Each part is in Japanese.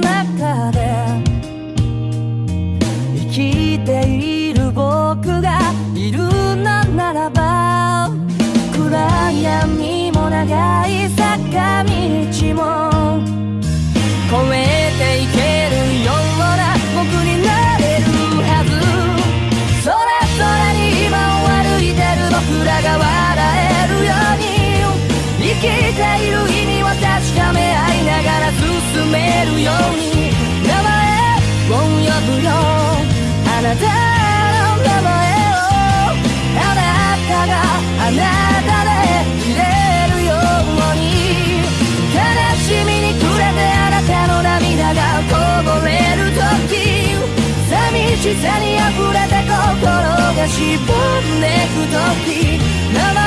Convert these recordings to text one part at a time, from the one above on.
中で生きている僕がいるのならば暗闇も長い坂道もめるように名前を呼ぶよあなたの名前をあなたがあなたでいれるように悲しみに暮れてあなたの涙がこぼれる時寂しさに溢れて心がしぼんでく時名前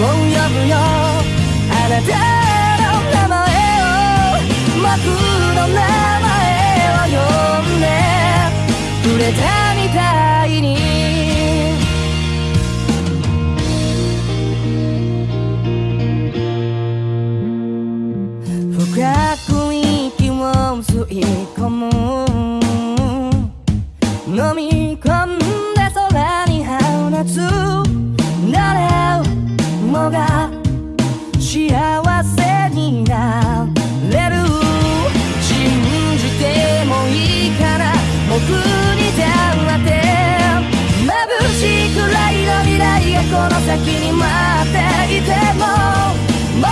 を呼ぶよあなたの名前を呼んでくれたみたいに。深く息を吸い込む。飲み込む。に待っていても僕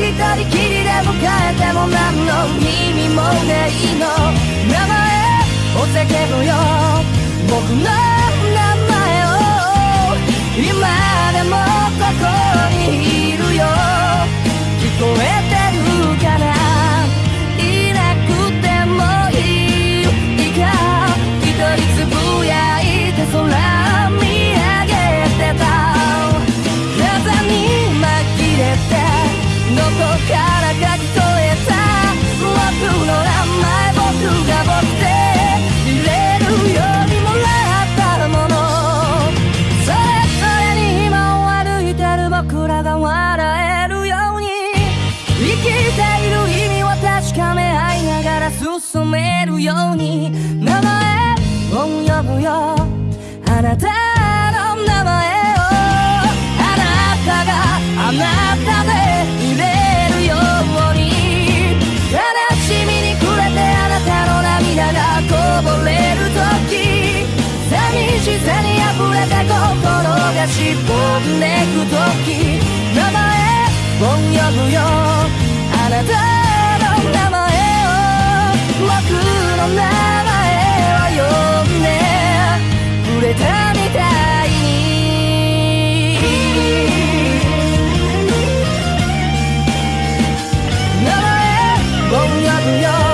一人きりで迎えても何の意味もないの。るように名前を呼ぶよ。あなたの名前を。あなたがあなたでいれるように。悲しみに暮れてあなたの涙がこぼれる時。寂しさに溢れて心がしぼんでく時。名前を呼ぶよ。あなた不要